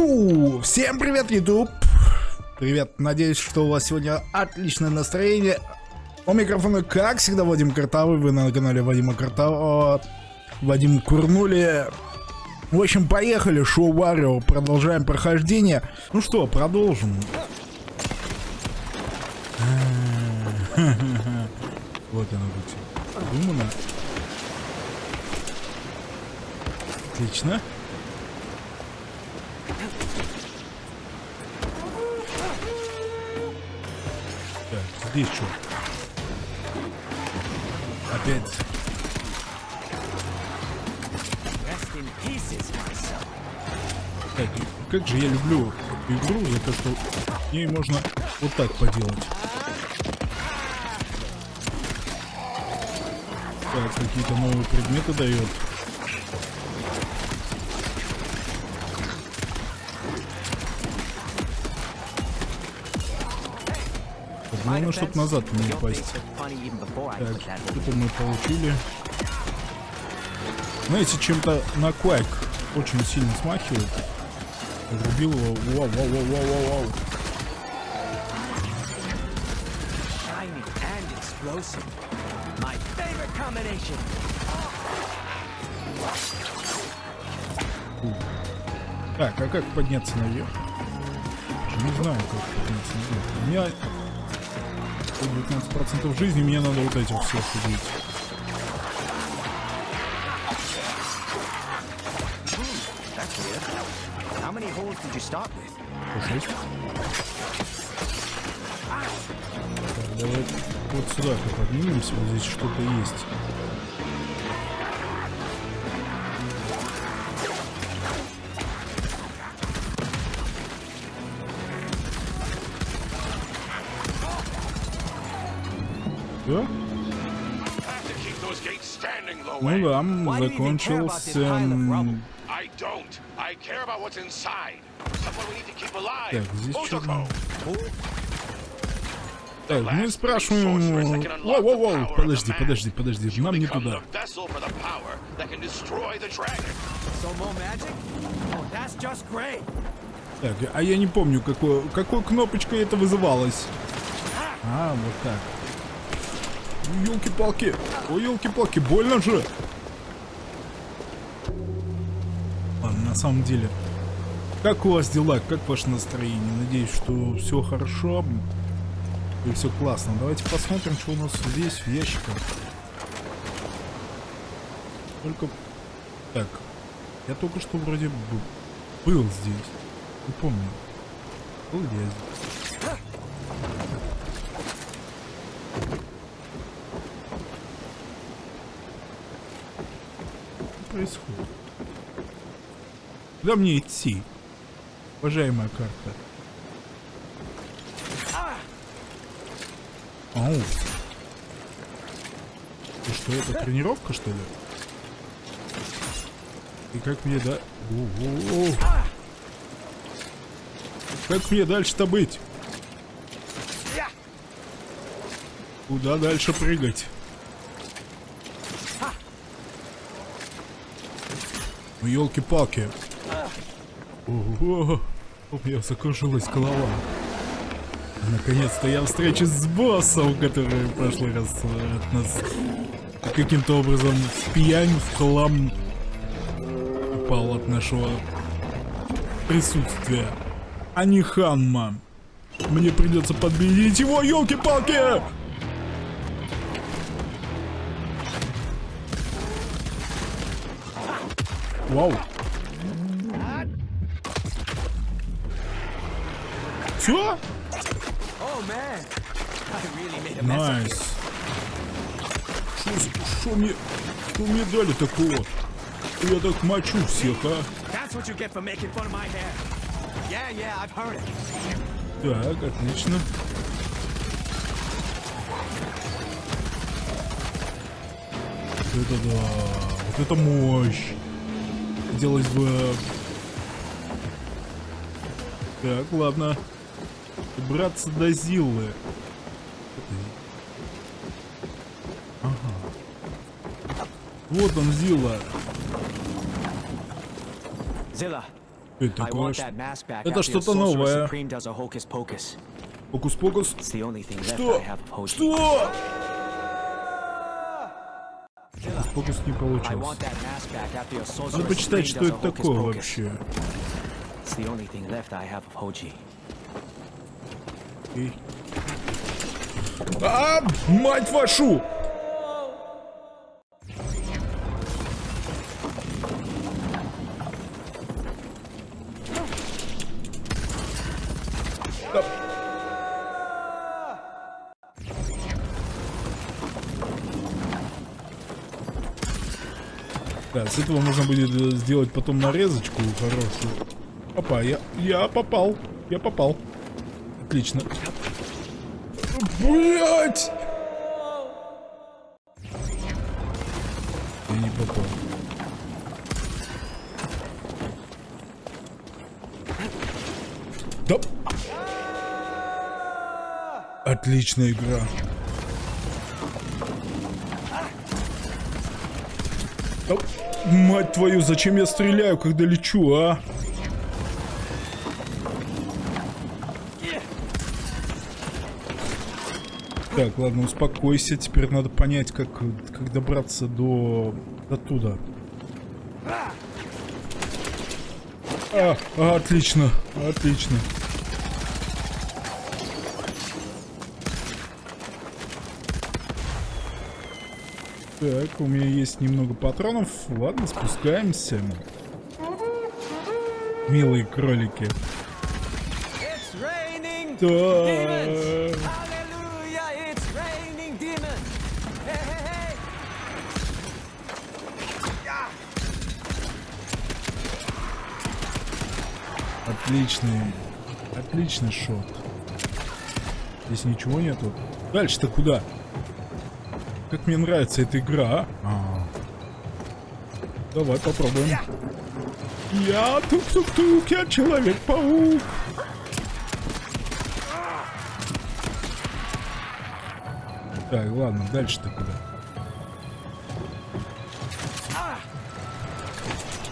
Ку! Всем привет, YouTube! Привет, надеюсь, что у вас сегодня отличное настроение. У микрофона, как всегда, Вадим Картавый. Вы на канале Вадима Картавого. Вадим Курнули. В общем, поехали, шоу Варио. Продолжаем прохождение. Ну что, продолжим. Вот оно будет. Придумано. Отлично. Здесь что? Опять. Так, как же я люблю игру за то, что в ней можно вот так поделать. Так, какие-то новые предметы дает. Главное, чтобы назад не упасть. Так, это мы получили. Знаете, чем-то на Quake очень сильно смахивает. Врубил его. Вау, вау, вау, вау, вау, вау. Так, а как подняться наверх? Не знаю, как подняться наверх. У меня 19% жизни, мне надо вот этих всех убить. Шесть. Так, давай вот сюда-ка поднимемся, вот здесь что-то есть. For the power that can destroy the dragon. So more magic? Oh, that's just great. Так, а я не помню, какой, какой кнопочкой это вызывалось. А, вот так. Елки-палки. Ой, елки-палки, больно же. На самом деле. Как у вас дела? Как ваше настроение? Надеюсь, что все хорошо. И все классно. Давайте посмотрим, что у нас здесь в ящиках. Только... Так. Я только что вроде бы был здесь. Не помню. Был я здесь? Что происходит? Куда мне идти? Уважаемая карта. Ау. И что, это тренировка, что ли? И как мне, да? О-о-о. Как мне дальше-то быть? Куда дальше прыгать? Ну, елки-палки. Ого, у меня закружилась голова. Наконец-то я встречусь с боссом, который в прошлый раз э, от нас каким-то образом в пьянь, в хлам упал от нашего присутствия. А не Ханма. Мне придется подбедить его, елки-палки! Вау. Все? Nice. Что мне, что мне дали такого? Я так мочу всех, а? Yeah, yeah. Так, отлично. Вот это да, вот это мощь. Хотелось бы... Так, ладно. Браться до Зиллы. Ага. Вот он, Зилла. Zilla, Это такое? Это что-то новое. Left Что? Что? Фокус не получился. Надо почитать, что это такое вообще. It's the only thing left I have of Hoji. Окей. А, мать вашу! Да. Да, с этого можно будет э, сделать потом нарезочку хорошую. Опа, я, я попал. Я попал. Отлично. Блять! Я не попал. Да. Отличная игра. Да, мать твою, зачем я стреляю, когда лечу, а? Так, ладно, успокойся. Теперь надо понять, как, как добраться до... до туда. А, а, отлично, отлично. Так, у меня есть немного патронов. Ладно, спускаемся. Милые кролики. Да. Отличный, отличный шот. Здесь ничего нету. Дальше-то куда? Как мне нравится эта игра, а? А. Давай попробуем. Я тук-тук-тук, я человек-паук. Так, ладно, дальше-то куда? А,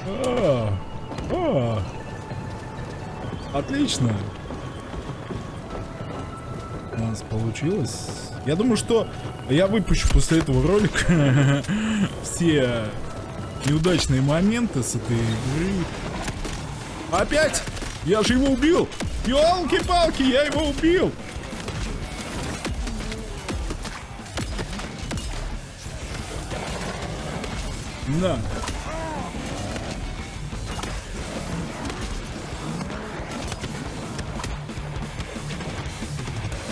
а. Отлично. У нас получилось. Я думаю, что я выпущу после этого ролика все неудачные моменты с этой игры. Опять? Я же его убил! Ёлки-палки, я его убил! На.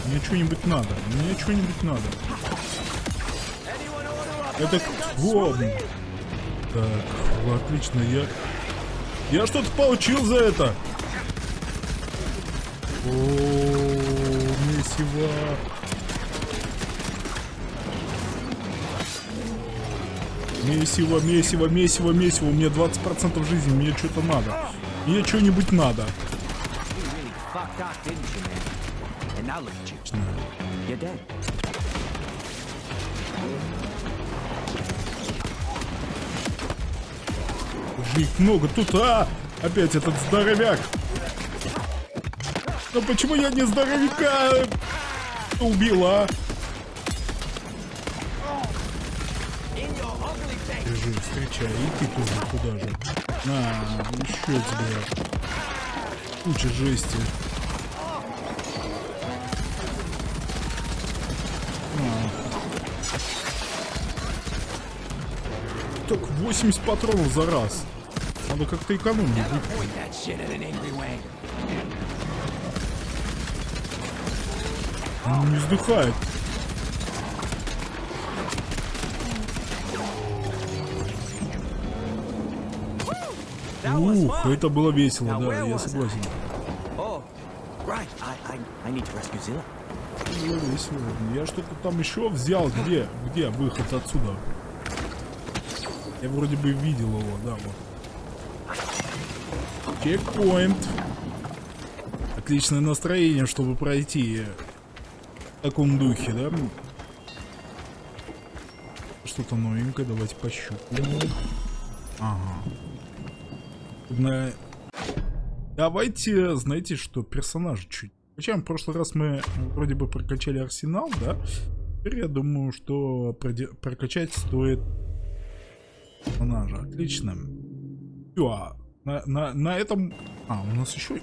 Мне что-нибудь надо. Мне что-нибудь надо. Это вот. Так, отлично, я... Я что-то получил за это. О, месиво. Месиво, месиво, месиво, месиво. У меня 20% жизни, мне что-то надо. Мне что-нибудь надо. And now look at you. You're dead. Же их много тут, а! Опять этот здоровяк. Но почему я не здоровяка убил, а? Держи, встречай, и ты тоже туда же. На, еще тебе. Куча жести. 80 патронов за раз. Надо как-то экономить. Он не вздыхает. Ух, это было весело, да, я согласен. Я что-то там еще взял. Где? Где выход отсюда? Я вроде бы видел его, да, вот. Чекпоинт. Отличное настроение, чтобы пройти в таком духе, да? Что-то новенькое, давайте пощупаем. Ага. На Давайте, знаете что, персонажа чуть. Причем в прошлый раз мы вроде бы прокачали арсенал, да? Теперь я думаю, что прокачать стоит персонажа. Отлично. Всё, а на, на, на этом... А, у нас еще...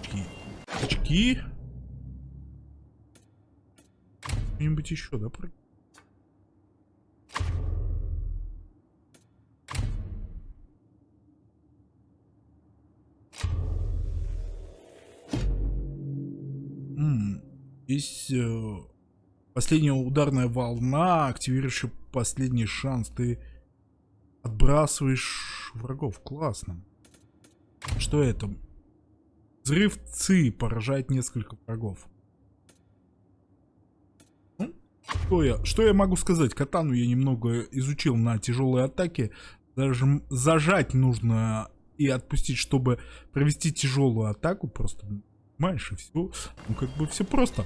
Очки. Очки. Что-нибудь еще, да? М, Есть э, последняя ударная волна, активирующая последний шанс. Ты отбрасываешь врагов. Классно. Что это? Взрыв ЦИ поражает несколько врагов. Ну, Что я, что я могу сказать? Катану я немного изучил на тяжелые атаки. Даже зажать нужно и отпустить, чтобы провести тяжелую атаку. Просто понимаешь, и все. Ну, как бы все просто.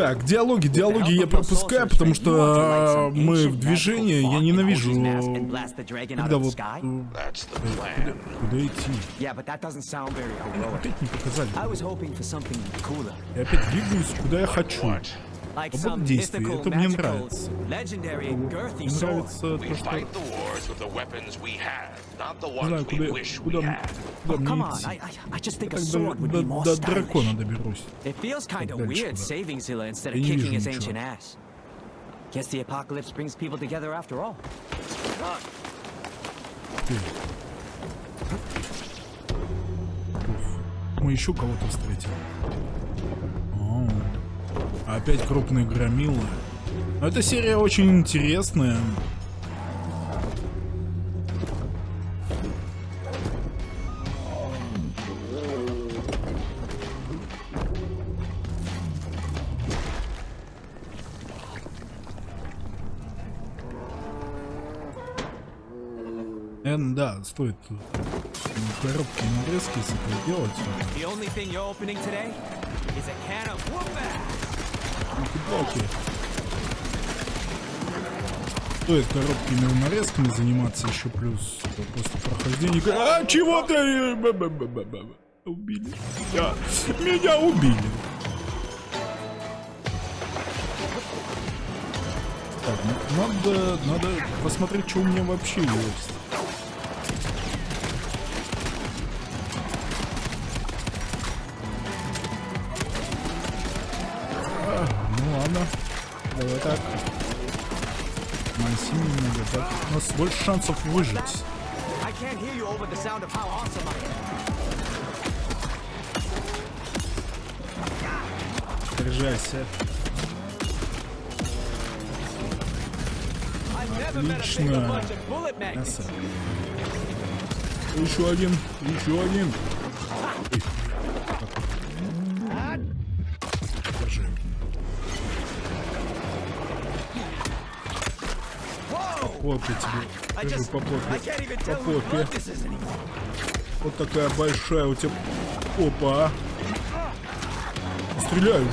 Так, диалоги, диалоги я пропускаю, потому что э, мы в движении. Я ненавижу, когда вот... э. Куда идти? Heroic. Опять не показали. Я опять двигаюсь, куда я хочу. What? Like Свобода some действий, mythical, это мне magical, нравится. legendary, girthy Мне sword. нравится We то, что... fight the wars with the weapons we have, not the Не ones знаю, we куда, wish we куда, had. куда Oh, мне come on. I, идти. I, I just think a Так sword до, would до, be more до stylish. дракона доберусь. It feels kind of дальше weird куда? saving Zilla instead Я of не kicking вижу his ничего. ancient ass. Guess the apocalypse brings people together after all. Ты. Мы еще кого-то встретим. Опять крупные громилы. Но эта серия очень интересная. Эн, да, стоит коробки нарезки делать. Палки. Стоит коробками нарезками заниматься еще плюс после прохождения. А, чего ты? Убили. Меня, меня убили. Так, ну, надо, надо посмотреть, что у меня вообще есть. Нас больше шансов выжить. I can't hear you over the sound of how awesome I am. Держайся. I've never met a bigger Отлично. Красава. Еще один, еще один. Держи. Попе. blood this is anymore. Вот такая большая у тебя. Опа. Стреляй уже.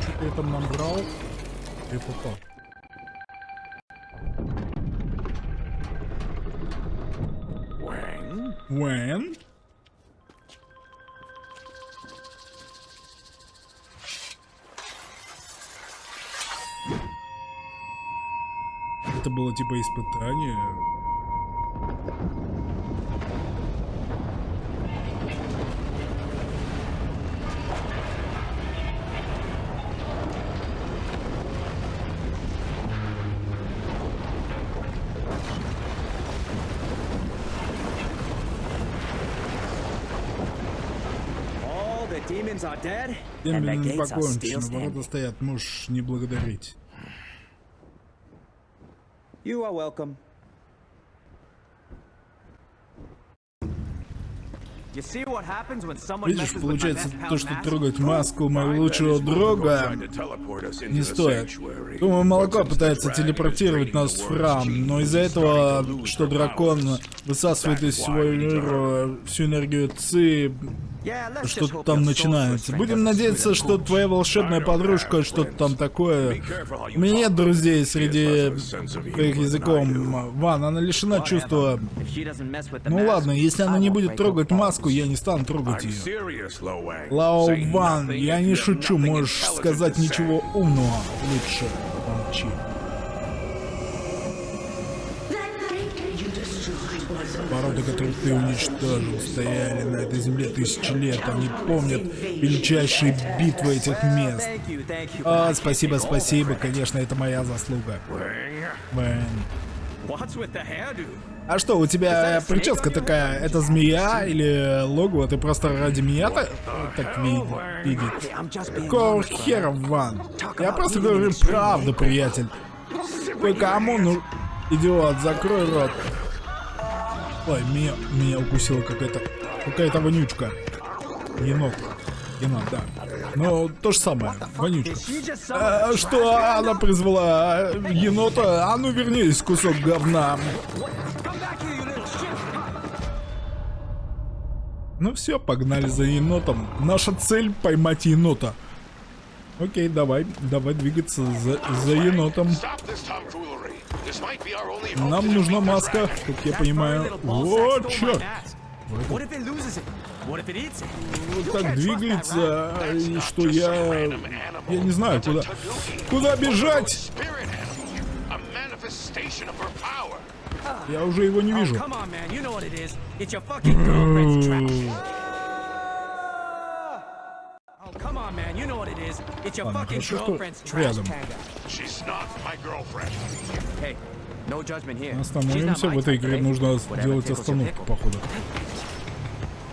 Что-то я там набрал. И попал. Gates are still покончено, ворота стоят, можешь не благодарить. You are welcome. You see what happens when someone Видишь, получается, то, что трогать маску моего лучшего друга не стоит. Думаю, молоко пытается телепортировать нас в храм, но из-за этого, что дракон высасывает из всего мира всю энергию Ци, что-то там начинается. Будем надеяться, что твоя волшебная подружка что-то там такое. У меня нет друзей среди твоих языком. Ван, она лишена чувства... Ну ладно, если она не будет трогать маску, я не стану трогать ее. Лао Ван, я не шучу, можешь сказать ничего умного. Лучше молчи. Породы, которые ты уничтожил, стояли на этой земле тысячи лет. Они помнят величайшие битвы этих мест. А, спасибо, спасибо, конечно, это моя заслуга. Вэн. А что, у тебя прическа такая, это змея или логово? Ты просто ради меня так, так ви- видит? Brother. хера, Ван? Я просто говорю правду, приятель. Ты кому ну... Идиот, закрой рот. Ой, меня, меня укусила какая-то... Какая-то вонючка. Енот. Енот, да. Ну, то же самое. Вонючка. А, что она призвала? Енота? А ну вернись, кусок говна. Ну все, погнали за енотом. Наша цель поймать енота. Окей, давай, давай двигаться за, за енотом. Нам нужна маска, как я понимаю. Вот, черт. Вот так двигается, и что я... Я не знаю, куда... Куда бежать? Я уже его не Oh, вижу. Ладно, хорошо, что girlfriend's trash рядом. tanga. She's not my girlfriend. Hey, no judgment here. She's not Остановимся, в этой игре нужно сделать остановку, походу.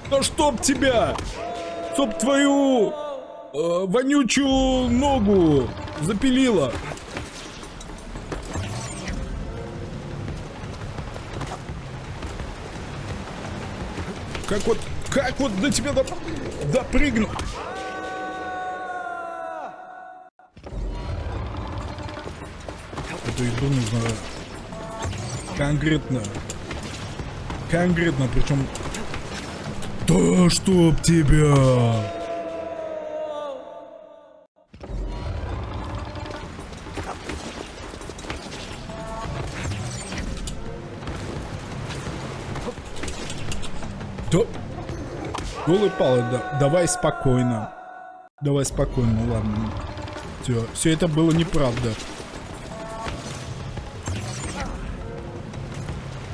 Да чтоб тебя! Чтоб твою э, вонючую ногу запилила! Как вот, как вот до тебя доп- допрыгну? Эту еду нужно конкретно. Конкретно, причем... Да чтоб тебя! Да... Голый палы, да. Давай спокойно. Давай спокойно, ладно. Все, все это было неправда.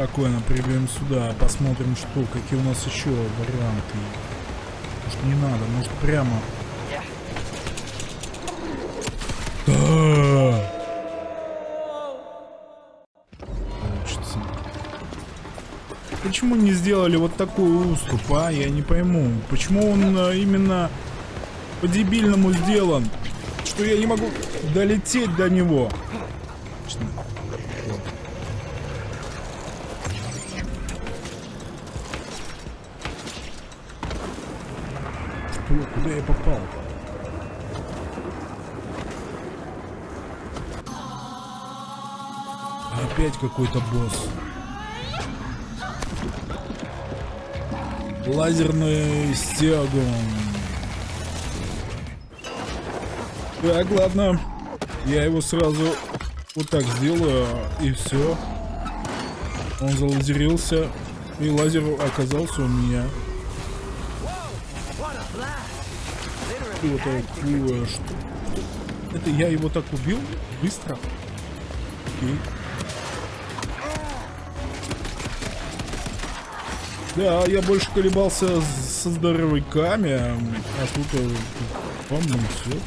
Спокойно приберем сюда, посмотрим, что, какие у нас еще варианты. Может не надо, может прямо. Да. Получится. Почему не сделали вот такой уступ, а? Я не пойму. Почему он э, именно по-дебильному сделан? Что я не могу долететь до него. Что? Куда я попал? Опять какой-то босс. Лазерный стягун. Так, ладно. Я его сразу вот так сделаю, и все. Он залазерился, и лазер оказался у меня. Что такое? Что? Это я его так убил? Быстро? Окей. Да, я больше колебался со здоровяками, а тут э, по-моему все.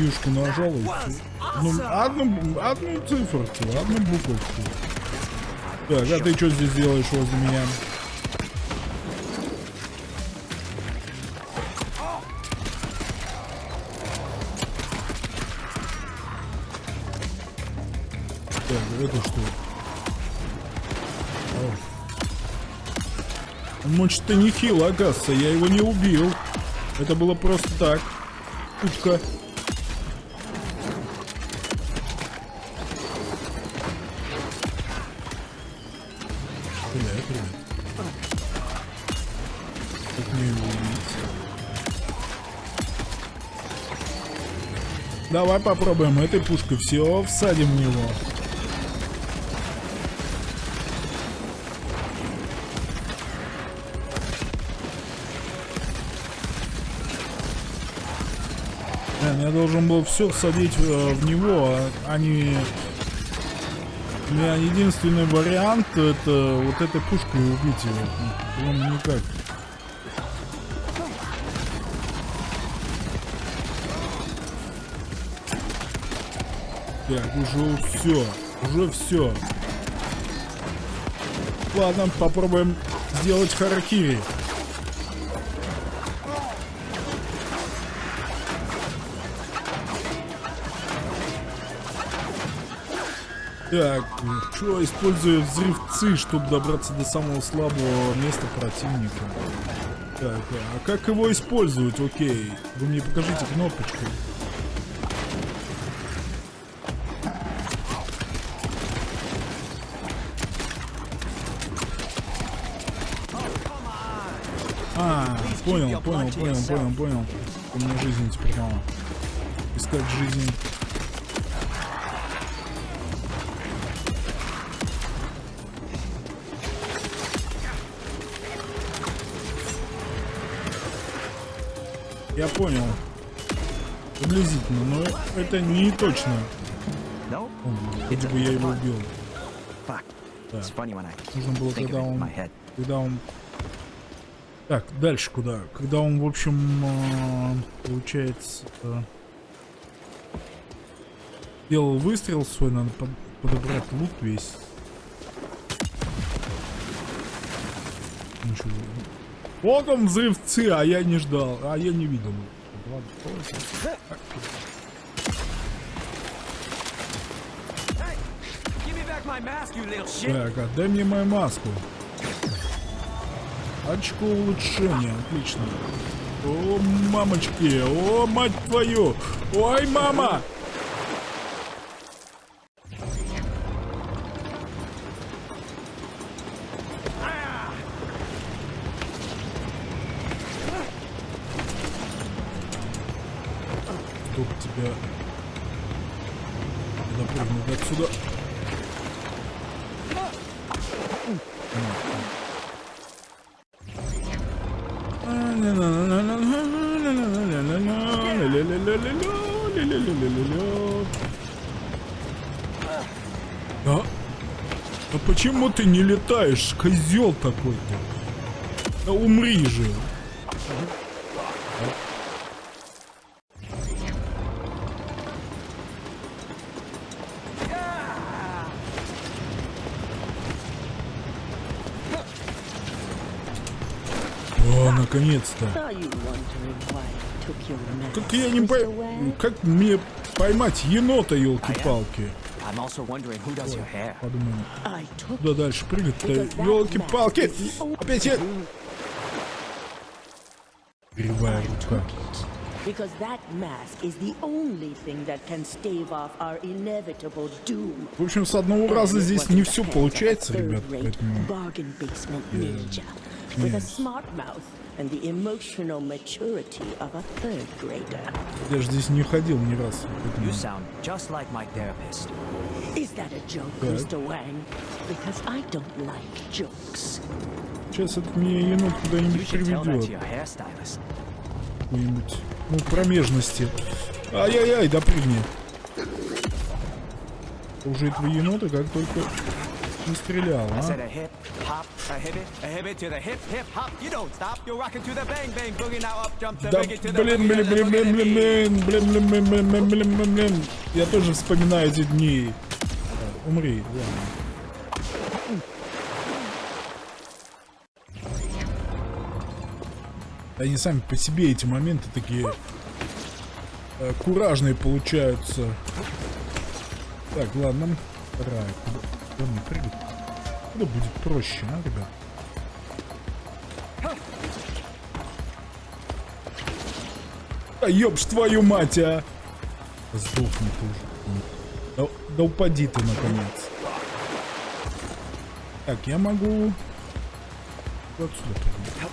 Юшку нажал и всё. Ну, одну, одну циферку, одну буковку. Так, а ты что здесь делаешь возле меня? Так, это что? О. Мочь-то не хило, оказывается, я его не убил. Это было просто так. Путка. Привет, привет. Как мне его убить? Давай попробуем этой пушкой. Все, всадим в него. Я должен был все всадить э, в него, а, не... У меня единственный вариант это вот этой пушкой убить его. По-моему, никак. Так, уже все. Уже все. Ладно, попробуем сделать харакири. Так, что использую взрыв ЦИ, чтобы добраться до самого слабого места противника. Так, а как его использовать? Окей. Вы мне покажите кнопочку. А, понял, понял, понял, понял, понял. У меня жизнь теперь мало. Искать жизнь. Я понял. Приблизительно, но это не точно. No? Вроде бы я его убил. I Нужно было, когда он... Когда он... Так, дальше куда? Когда он, в общем, э, получается... Делал выстрел свой, надо под- подобрать лут весь. Ничего. Вот он взрыв ЦИ, а я не ждал, а я не видел. Так, отдай мне мою маску. Очко улучшения, отлично. О, мамочки, о, мать твою! Ой, мама! Тебя... Допрыгнуть отсюда. А? А почему ты не летаешь, козел такой-то? Да умри же. Mask, Как я не Wang? как мне поймать енота, елки-палки. Подумаем, куда дальше прыгать-то, елки-палки. Опять я... Кривая рука. because that mask is the only thing that can stave off our inevitable doom. В общем, с одного раза здесь не все получается, ребят, поэтому... bargain basement ninja with a Yes. smart mouth and the emotional maturity of a third grader. Я же здесь не ходил ни раз. поэтому- You sound just like my therapist. Is that a joke, Good. Mr. Wang? Because I don't like jokes. Сейчас это мне енот куда-нибудь приведет. Какой-нибудь, ну, промежности. Ай-яй-яй, допрыгни. Уже этого енота как только не стрелял, а? Да, блин, блин, блин, блин, блин, блин, блин, блин, блин, блин, блин, блин, блин. Я тоже вспоминаю эти дни. Умри, ладно. Они сами по себе эти моменты такие э, куражные получаются. Так, ладно. Рай, данный прыгать. это будет проще, а, ребят? Да ёб твою мать, а! Сдохни ты. Да, да упади ты, наконец. Так, я могу... Вот сюда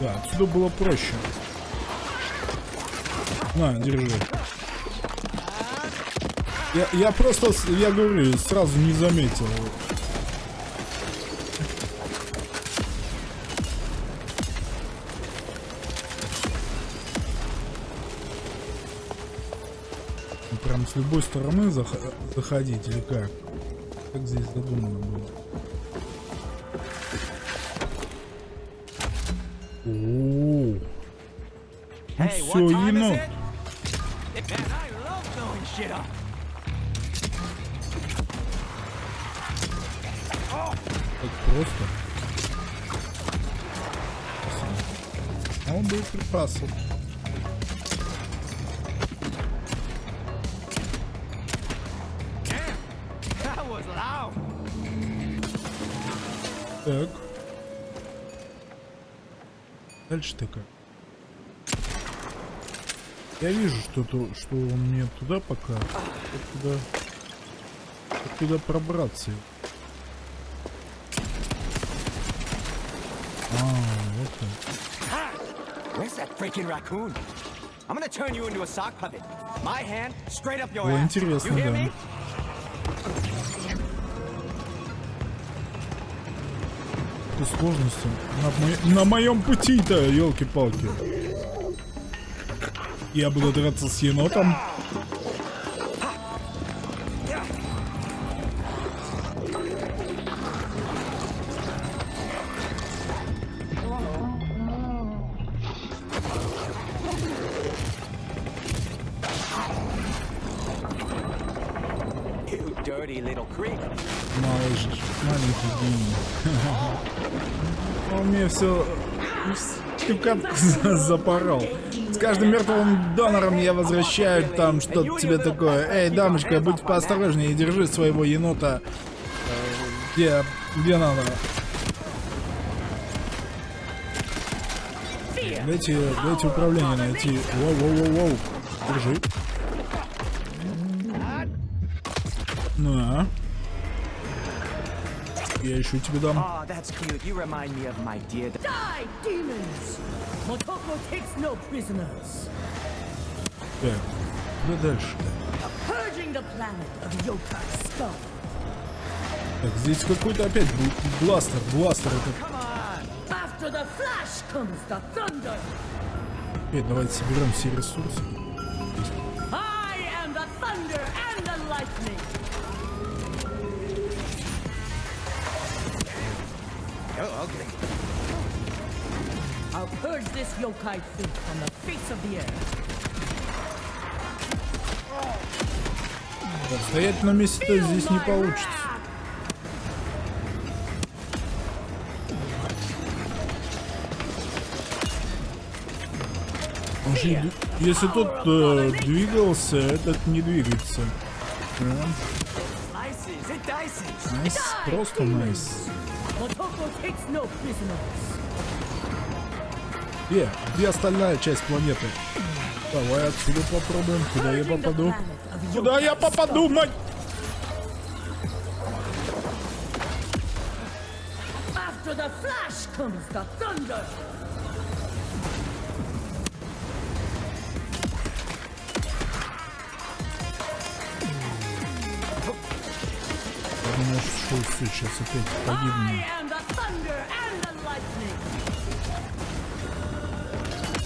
Да, отсюда было проще. На, держи. Я, я просто, я говорю, сразу не заметил. Ну, Прям с любой стороны зах- заходить или как? Как здесь задумано было? О, ну Hey, все, it? Man, просто. А он был припасов. Так. Дальше-то как? Я вижу, что, то, что он мне туда пока. Туда, туда пробраться? А, вот он. Where's that freaking raccoon? I'm gonna turn you into a sock puppet. My hand straight up your О, ass. интересно, you hear да. me? Какие сложности на, мо- на моем пути-то, елки-палки. Я буду драться с енотом. Тюкатку запорол. С каждым мертвым донором я возвращаю там что-то тебе такое. Эй, дамочка, будь поосторожнее и держи своего енота э, где, где надо. Дайте, дайте управление найти. Воу-воу-воу-воу. Держи. Я еще тебе дам. Oh. Так, куда дальше? Так, здесь какой-то опять бл- бластер, бластер thunder. Окей, давайте соберем все ресурсы. I am the thunder and the lightning. Oh, ugly. I'll purge this yokai thief from the face of the earth. Стоять на месте здесь не получится. Если тот э, двигался, этот не двигается. Nice, просто nice. Motoko prisoners. Где? Остальная часть планеты? Давай отсюда попробуем. Куда я попаду? Куда я попаду, мать? After the flash comes the thunder. Все, сейчас опять погибну.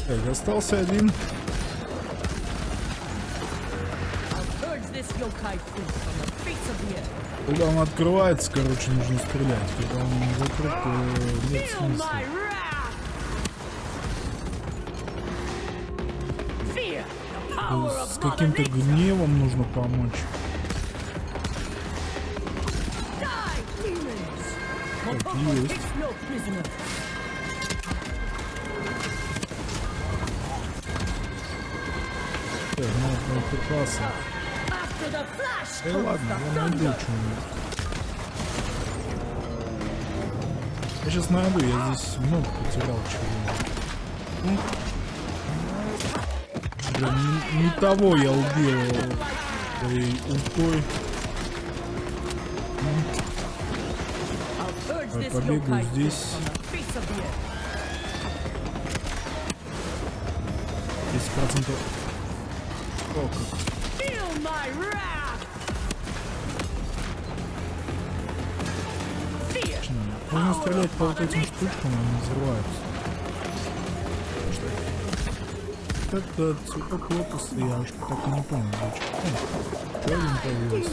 Так, остался один. Когда он открывается, короче, нужно стрелять. Когда он закрыт, то нет смысла. power С каким-то гневом нужно помочь. Есть. Так, надо припасы. After the flash Да ладно, я найду что-нибудь. Я сейчас найду, я здесь много потерял чего. Блин, не, не того я убил своей ультой. Побегаю здесь. earth. 10%. О, как. Можно стрелять по вот этим штучкам, они взрываются. Это цветок лотоса, я так и не понял. зачем. О, еще один появился.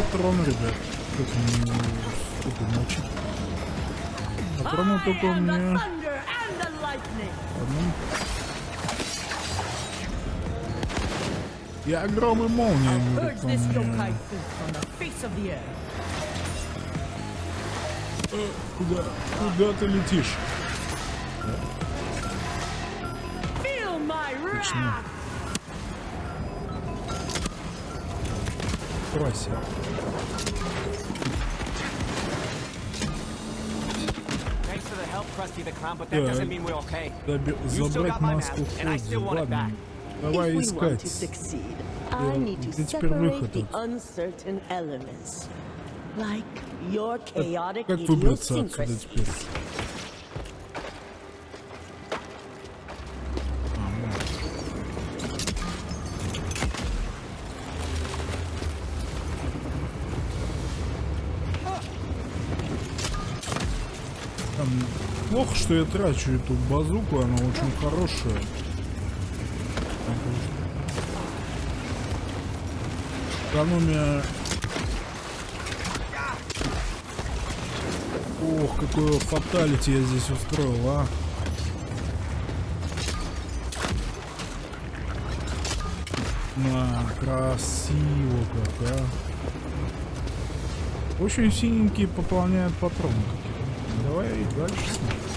Мне надо патрон, ребят. Сколько мочить? Патроны только у меня одном. Я гром и молния, earth. Куда? Куда ты летишь? Feel Заби- still Забрать got my маску mask, and I Фудзи. still want it Ладно. back. Давай if we want искать. to succeed, Yeah, I need to где теперь separate выход the от- uncertain elements. Like your chaotic Как выбраться отсюда idiosyncrasies. теперь? Плохо, что я трачу эту базуку, она очень хорошая. Экономия... Ох, какое фаталити я здесь устроил, а. На, красиво как, а. Очень синенькие пополняют патроны какие-то. Давай дальше смотрим.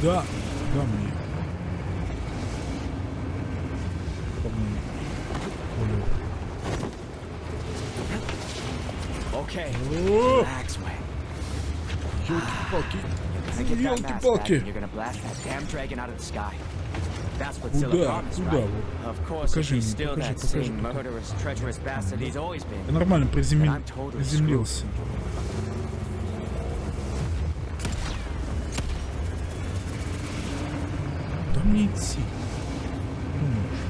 Куда? Куда мне? По-моему. Okay. О, Relax, Wayne. Ёлки-палки. Ёлки-палки. Куда? Куда? Покажи мне, покажи, покажи, покажи. Я нормально приземлился. Мне идти? Думаешь?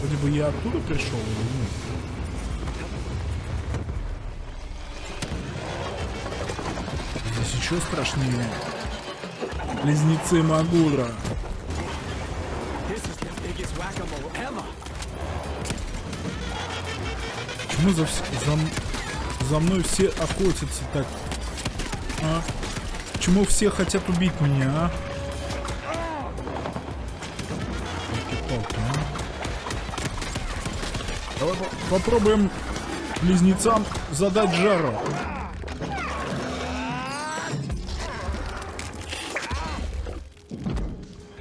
Вроде бы я оттуда пришел или нет? Здесь еще страшнее. Близнецы Магура. Почему за, за, за мной все охотятся так? А? Почему все хотят убить меня, а? Ёлки-палки, а? Давай по- попробуем близнецам задать жару.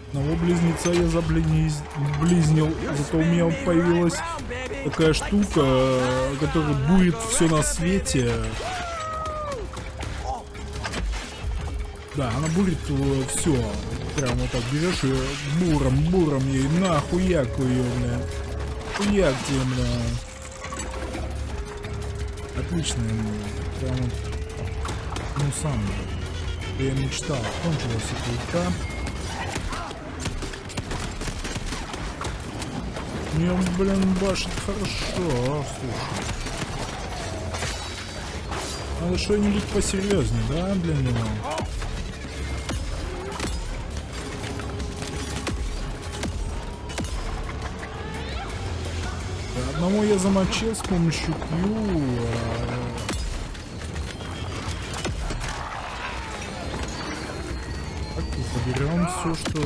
Одного близнеца я заблизнил, зато у меня появилась такая штука, которая будет все на свете. Да, она будет все. Прям вот так берешь и буром, буром ей нахуяку ее, бля. Хуяк тебе, бля. Отлично, прям вот. Ну сам, я мечтал. Кончилась эта ульта. Не, блин, башит хорошо, слушай. Надо что-нибудь посерьезнее, да, для него? Одного я замочил с помощью Q. А, так, заберем все, что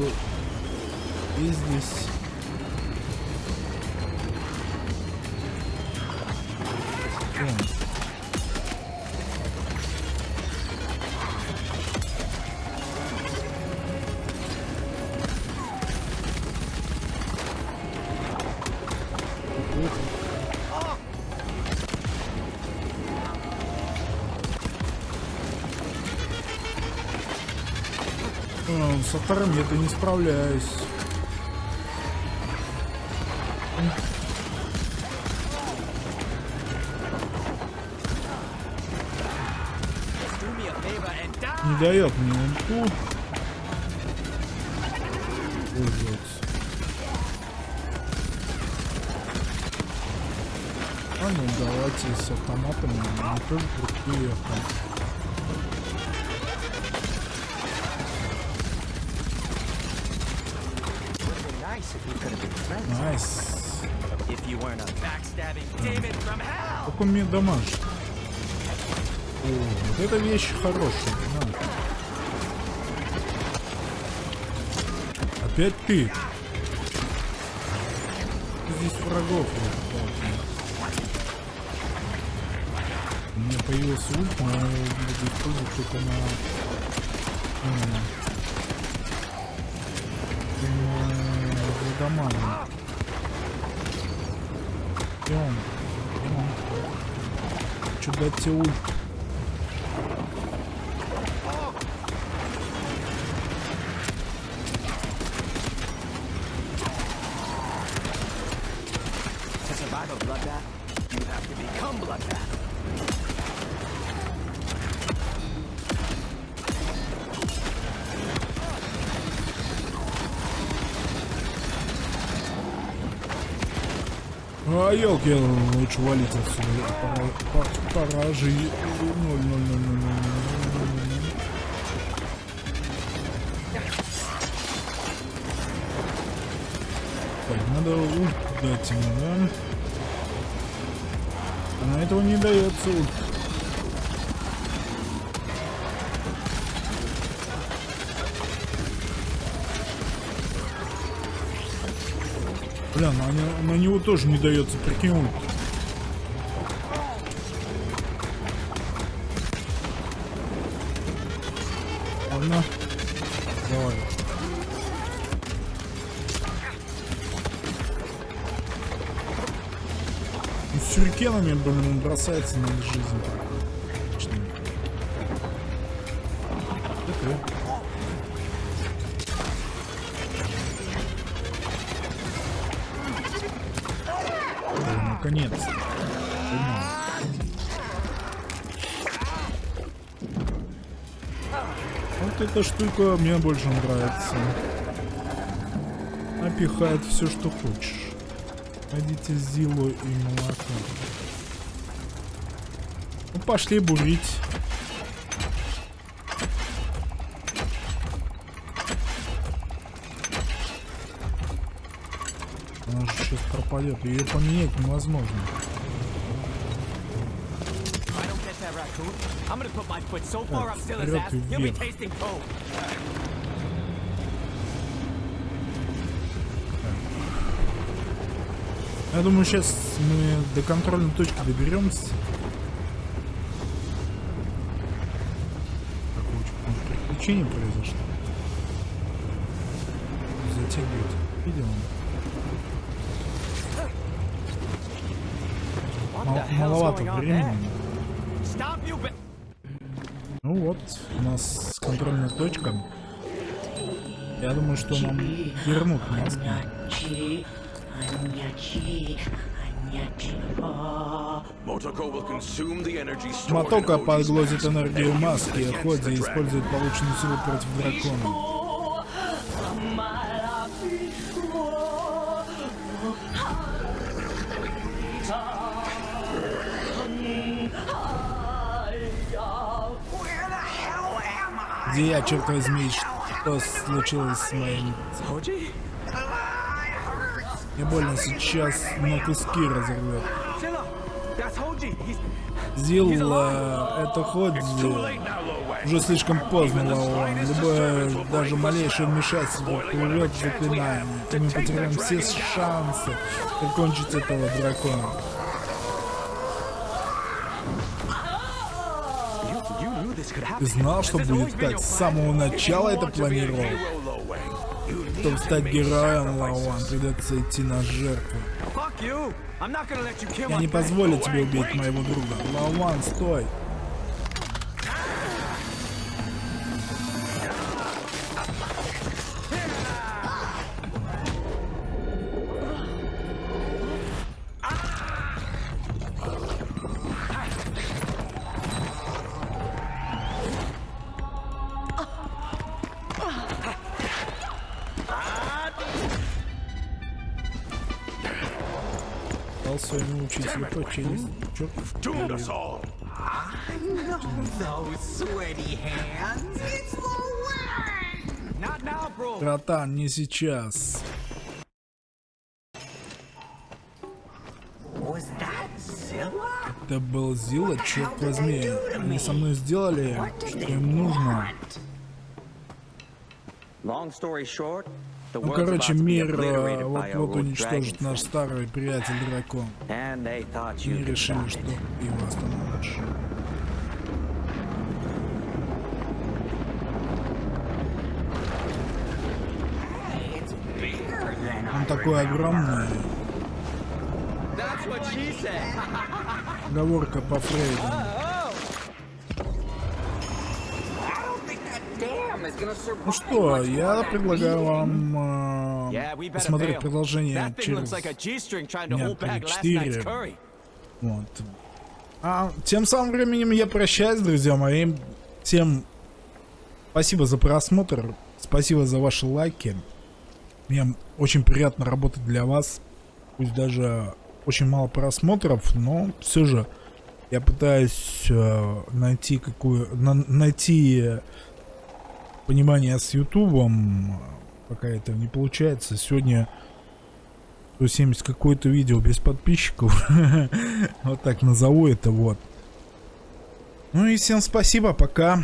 есть здесь. монстром я-то не справляюсь. Не дает мне ульку. Пользоваться. А ну давайте с автоматами, они тоже крутые автоматы. Как он мне дамаж? О, вот эта вещь хорошая. на. Опять ты. Здесь врагов. У меня появился ульт, но я буду использовать только на... м, На Владомане. Идем. Идем. Чудо тюль. я лучше валить отсюда. Это пора, пора жить. Так, надо ульт дать ему, да? Она этого не дается ульт. Бля, на, не- на него тоже не дается, прикинь, ульт. Ладно. Давай. Ну, с сюрикенами, блин, бросается на жизнь. Эта штука мне больше нравится. Напихает все, что хочешь. Найдите Зилу и молоко. Ну, пошли бурить. Она же сейчас пропадет. Ее поменять невозможно. If I don't get that raccoon, I'm gonna put my foot so far up Zilla's вперед ass, и вверх. coke. Я думаю, сейчас мы до контрольной точки доберемся. Какое приключение произошло. Затягивает. Видел он? Мал- маловато времени вот, у нас контрольная точка. Я думаю, что нам вернут нас. Мотока поглотит энергию маски, а Ходзи использует полученную силу против дракона. Я, черт возьми, что случилось с моим... Мне больно сейчас на куски разорвет. Zilla, that's told you, he's Зил, э, это хоть уже слишком поздно, Лаон. Любое, даже малейшее вмешательство в заклинание, и мы потеряем все шансы прикончить этого дракона. Знал, что будет так с самого начала это планировал? Чтобы стать героем, Лаон, придется идти на жертву. Я не позволю тебе убить моего друга. Лаон, стой. Now, bro. Братан, не сейчас. Это был Зила, черт возьми. Они со мной сделали, что им нужно. Long story short, Ну, короче, мир э, вот-вот уничтожит наш старый приятель дракон. И решили, что его остановишь. Он такой огромный. Оговорка по Фрейду. Ну что, я предлагаю вам э, посмотреть продолжение через... night's curry. Вот. А тем самым временем я прощаюсь, друзья мои. Всем спасибо за просмотр. Спасибо за ваши лайки. Мне очень приятно работать для вас. Пусть даже очень мало просмотров, но все же я пытаюсь э, найти какую на- найти э, понимание с Ютубом. Пока это не получается. Сегодня 170 какое-то видео без подписчиков. вот так назову это вот. Ну и всем спасибо, пока.